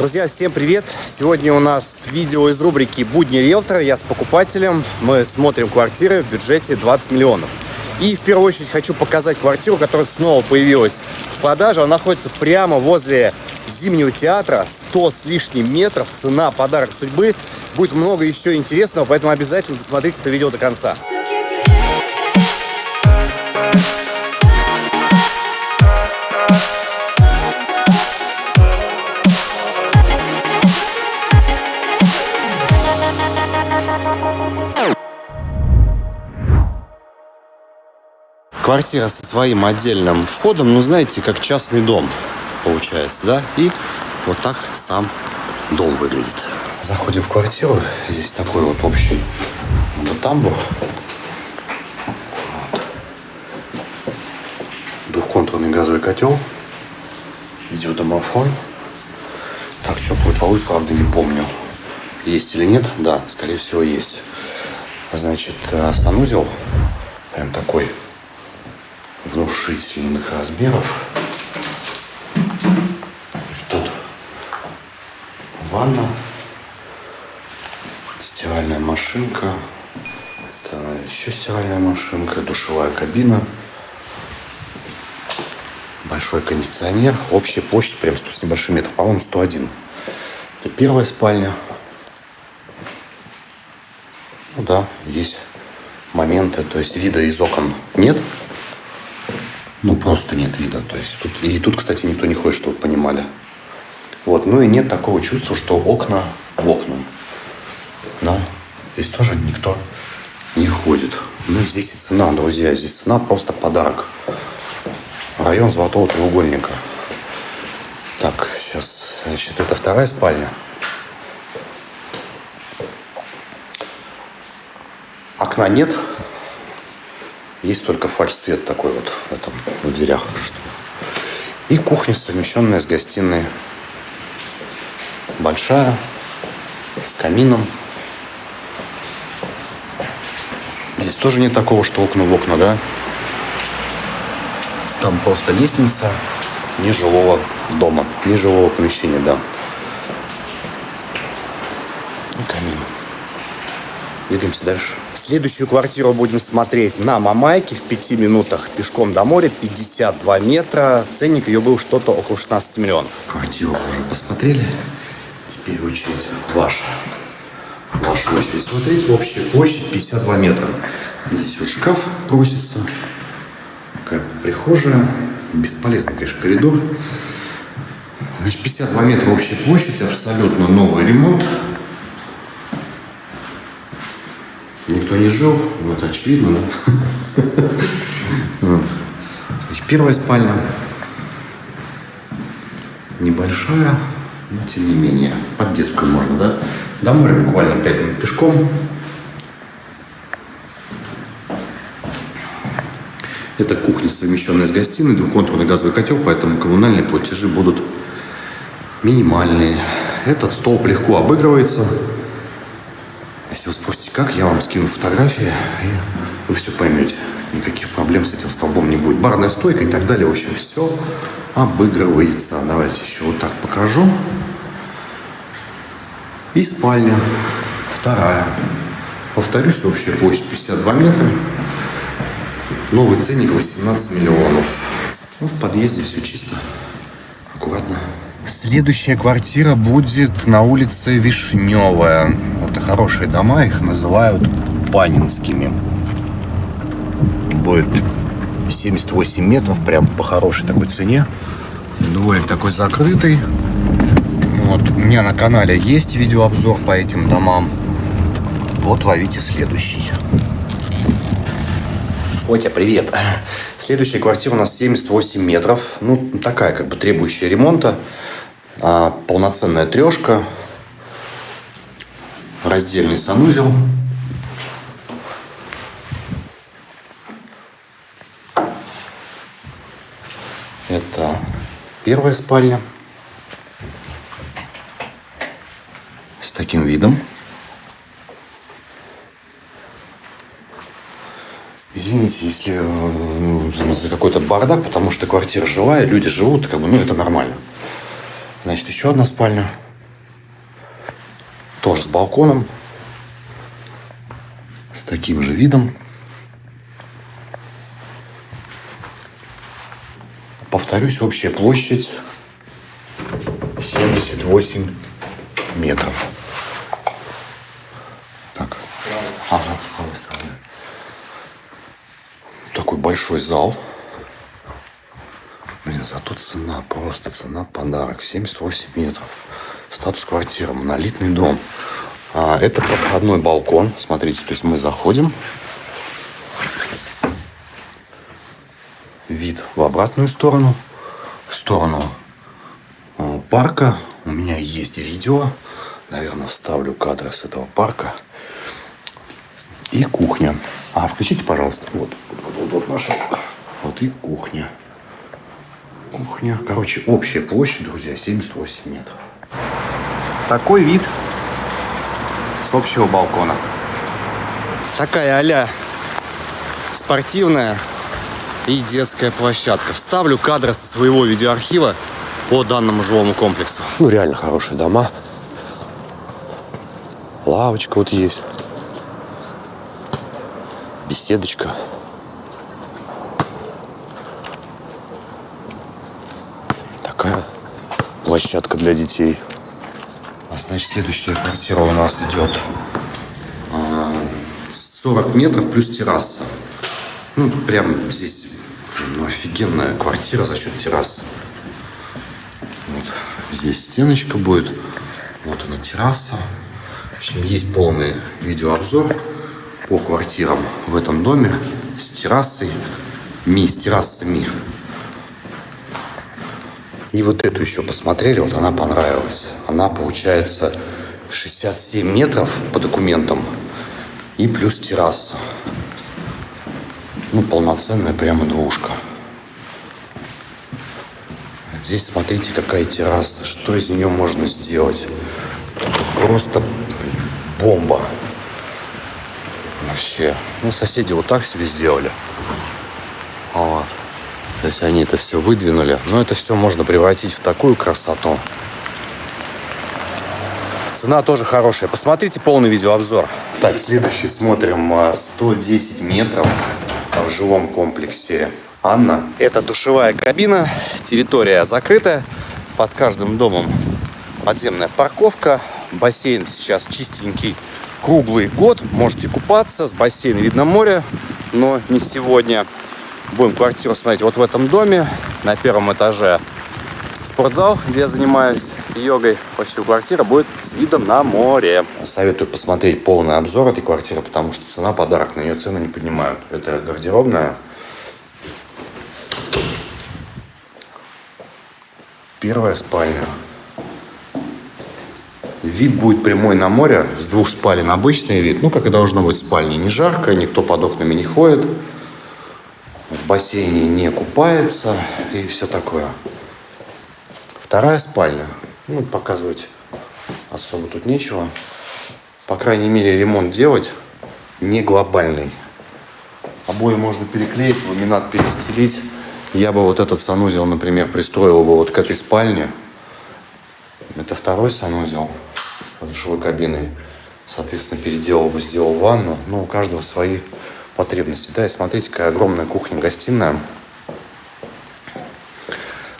Друзья, всем привет! Сегодня у нас видео из рубрики «Будни риэлтора». Я с покупателем. Мы смотрим квартиры в бюджете 20 миллионов. И в первую очередь хочу показать квартиру, которая снова появилась в продаже. Она находится прямо возле Зимнего театра. 100 с лишним метров. Цена подарок судьбы. Будет много еще интересного, поэтому обязательно досмотрите это видео до конца. Квартира со своим отдельным входом, ну, знаете, как частный дом получается, да? И вот так сам дом выглядит. Заходим в квартиру. Здесь такой вот общий вот тамбур. Вот. Двухконтурный газовый котел. Видеодомофон. Так, теплый полы, правда, не помню. Есть или нет? Да, скорее всего, есть. Значит, э, санузел. Прям такой внушительных размеров. Тут ванна, стиральная машинка, это еще стиральная машинка, душевая кабина, большой кондиционер, общая площадь прям 100 с небольшим метров, по-моему 101. Это первая спальня. Ну да, есть моменты, то есть вида из окон нет, ну, просто нет вида. То есть тут, и тут, кстати, никто не ходит, чтобы понимали. Вот. Ну и нет такого чувства, что окна в окна. Да. Здесь тоже никто не ходит. Ну, здесь и цена, друзья. Здесь цена просто подарок. Район Золотого треугольника. Так, сейчас, значит, это вторая спальня. Окна нет, есть только фальш-свет такой вот в этом, в дверях. И кухня, совмещенная с гостиной. Большая, с камином. Здесь тоже нет такого, что окна в окна, да? Там просто лестница нежилого дома, нежилого помещения, да. И камин. Двигаемся дальше. Следующую квартиру будем смотреть на Мамайке в пяти минутах пешком до моря, 52 метра. Ценник ее был что-то около 16 миллионов. Квартиру уже посмотрели. Теперь очередь ваша. Ваша очередь смотреть. Общая площадь 52 метра. Здесь вот шкаф просится. Такая прихожая. Бесполезный, конечно, коридор. Значит, 52 метра общая площадь, абсолютно новый ремонт. Никто не жил, ну это очевидно, первая спальня небольшая, но тем не менее, под детскую можно, да? До моря буквально 5 минут пешком. Это кухня, совмещенная с гостиной, двухконтурный газовый котел, поэтому коммунальные платежи будут минимальные. Этот столб легко обыгрывается. Если вы спросите, как, я вам скину фотографии, и вы все поймете. Никаких проблем с этим столбом не будет. Барная стойка и так далее. В общем, все обыгрывается. Давайте еще вот так покажу. И спальня. Вторая. Повторюсь, общая площадь 52 метра. Новый ценник 18 миллионов. Ну, в подъезде все чисто, аккуратно. Следующая квартира будет на улице Вишневая. Хорошие дома, их называют Панинскими. Будет 78 метров, прям по хорошей такой цене. Дворик такой закрытый. Вот, у меня на канале есть видеообзор по этим домам. Вот ловите следующий. Котя, привет. Следующая квартира у нас 78 метров. Ну, такая, как бы требующая ремонта. А, полноценная трешка. Раздельный санузел. Это первая спальня. С таким видом. Извините, если э, ну, за какой-то бардак, потому что квартира жилая, люди живут, как бы, ну, это нормально. Значит, еще одна спальня. Тоже с балконом. С таким же видом. Повторюсь, общая площадь 78 метров. Так. Ага, с правой стороны. Такой большой зал. Блин, зато цена, просто цена подарок. 78 метров. Статус квартиры, монолитный дом. А, это проходной балкон. Смотрите, то есть мы заходим. Вид в обратную сторону. В сторону э, парка. У меня есть видео. Наверное, вставлю кадры с этого парка. И кухня. А, включите, пожалуйста. Вот, вот, вот, вот наша. Вот и кухня. Кухня. Короче, общая площадь, друзья, 78 метров. Такой вид с общего балкона. Такая а спортивная и детская площадка. Вставлю кадры со своего видеоархива по данному жилому комплексу. Ну, реально хорошие дома. Лавочка вот есть. Беседочка. Такая площадка для детей. Значит, следующая квартира у нас идет 40 а, метров плюс терраса. Ну, прям здесь ну, офигенная квартира за счет террасы. Вот здесь стеночка будет. Вот она терраса. В общем, есть полный видеообзор по квартирам в этом доме с террасой, ми, с террасами. И вот эту еще посмотрели, вот она понравилась. Она получается 67 метров по документам и плюс терраса. Ну, полноценная прямо двушка. Здесь смотрите, какая терраса. Что из нее можно сделать? Просто бомба. Вообще. Ну, соседи вот так себе сделали. Есть они это все выдвинули. Но это все можно превратить в такую красоту. Цена тоже хорошая. Посмотрите полный видеообзор. Так, следующий смотрим. 110 метров в жилом комплексе Анна. Это душевая кабина. Территория закрыта. Под каждым домом подземная парковка. Бассейн сейчас чистенький круглый год. Можете купаться. С бассейна видно море, но не сегодня. Будем квартиру смотреть вот в этом доме. На первом этаже спортзал, где я занимаюсь йогой. Почти квартира будет с видом на море. Советую посмотреть полный обзор этой квартиры, потому что цена подарок, на нее цены не поднимают. Это гардеробная. Первая спальня. Вид будет прямой на море, с двух спален обычный вид. Ну, как и должно быть в спальне. Не жарко, никто под окнами не ходит бассейне не купается и все такое. Вторая спальня. Ну, показывать особо тут нечего. По крайней мере, ремонт делать не глобальный. Обои можно переклеить, ламинат перестелить. Я бы вот этот санузел, например, пристроил бы вот к этой спальне. Это второй санузел с душевой кабиной. Соответственно, переделал бы, сделал ванну. Ну, у каждого свои потребности. Да, и смотрите, какая огромная кухня-гостиная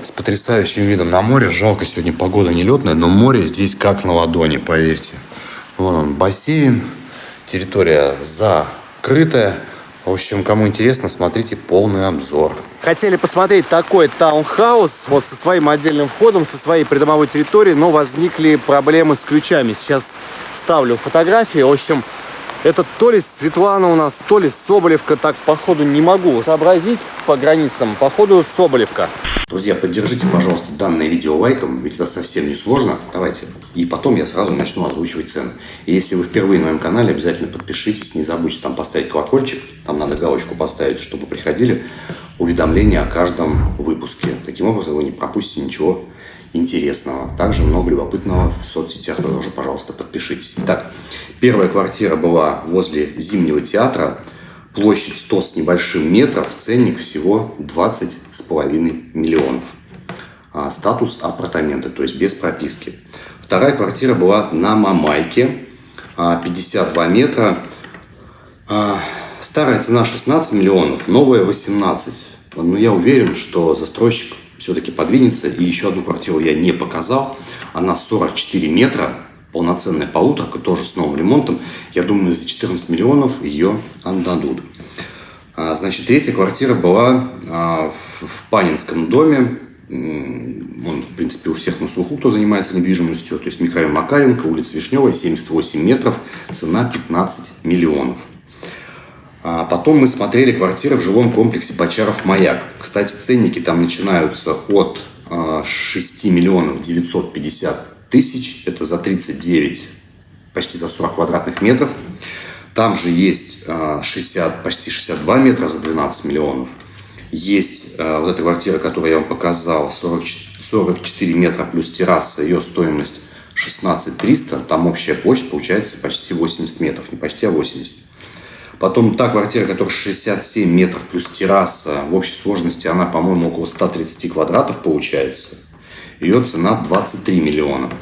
с потрясающим видом на море. Жалко, сегодня погода нелетная, но море здесь как на ладони, поверьте. Вон он, бассейн, территория закрытая. В общем, кому интересно, смотрите полный обзор. Хотели посмотреть такой таунхаус вот со своим отдельным входом, со своей придомовой территорией, но возникли проблемы с ключами. Сейчас ставлю фотографии. В общем, это то ли Светлана у нас, то ли Соболевка. Так, походу, не могу сообразить по границам. Походу, Соболевка. Друзья, поддержите, пожалуйста, данное видео лайком, ведь это совсем не сложно. Давайте. И потом я сразу начну озвучивать цены. И если вы впервые на моем канале, обязательно подпишитесь. Не забудьте там поставить колокольчик. Там надо галочку поставить, чтобы приходили уведомления о каждом выпуске. Таким образом, вы не пропустите ничего интересного. Также много любопытного в соцсетях тоже, пожалуйста, подпишитесь. Итак, первая квартира была возле Зимнего театра. Площадь 100 с небольшим метров, ценник всего 20 с половиной миллионов. А, статус апартаменты, то есть без прописки. Вторая квартира была на Мамайке, 52 метра. Старая цена 16 миллионов, новая 18. Но я уверен, что застройщик все-таки подвинется. И еще одну квартиру я не показал. Она 44 метра, полноценная полуторка, тоже с новым ремонтом. Я думаю, за 14 миллионов ее отдадут. А, значит, третья квартира была а, в Панинском доме. Он, в принципе, у всех на слуху, кто занимается недвижимостью. То есть микрорайон Макаренко, улица Вишневая, 78 метров, цена 15 миллионов. А потом мы смотрели квартиры в жилом комплексе Бочаров-Маяк. Кстати, ценники там начинаются от 6 миллионов 950 тысяч. Это за 39, почти за 40 квадратных метров. Там же есть 60, а, почти 62 метра за 12 миллионов. Есть а, вот эта квартира, которую я вам показал, 40, 44 метра плюс терраса, ее стоимость 16 300, там общая площадь получается почти 80 метров, не почти, а 80. Потом та квартира, которая 67 метров плюс терраса, в общей сложности она, по-моему, около 130 квадратов получается. Ее цена 23 миллиона.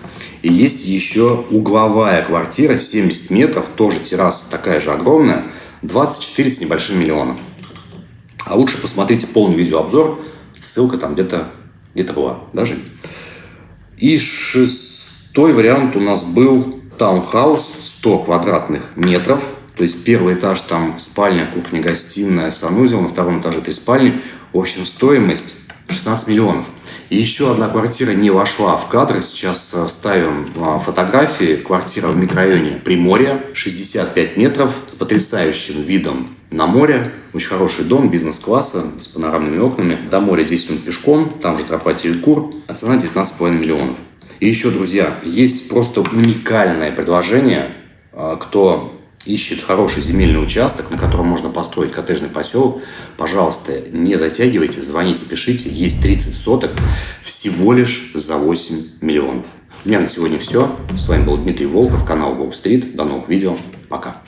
И есть еще угловая квартира, 70 метров, тоже терраса такая же огромная, 24 с небольшим миллионом. А лучше посмотрите полный видеообзор, ссылка там где-то где, -то, была, даже. И шестой вариант у нас был таунхаус, 100 квадратных метров, то есть первый этаж там спальня, кухня, гостиная, санузел, на втором этаже три спальни. В общем, стоимость 16 миллионов. И еще одна квартира не вошла в кадр. Сейчас э, вставим а, фотографии. Квартира в микрорайоне Приморья, 65 метров, с потрясающим видом на море. Очень хороший дом бизнес-класса с панорамными окнами. До моря 10 минут пешком, там же тропа Терекур, а цена 19,5 миллионов. И еще, друзья, есть просто уникальное предложение. А, кто ищет хороший земельный участок, на котором можно построить коттеджный поселок, пожалуйста, не затягивайте, звоните, пишите. Есть 30 соток всего лишь за 8 миллионов. У меня на сегодня все. С вами был Дмитрий Волков, канал Wall Street. До новых видео. Пока.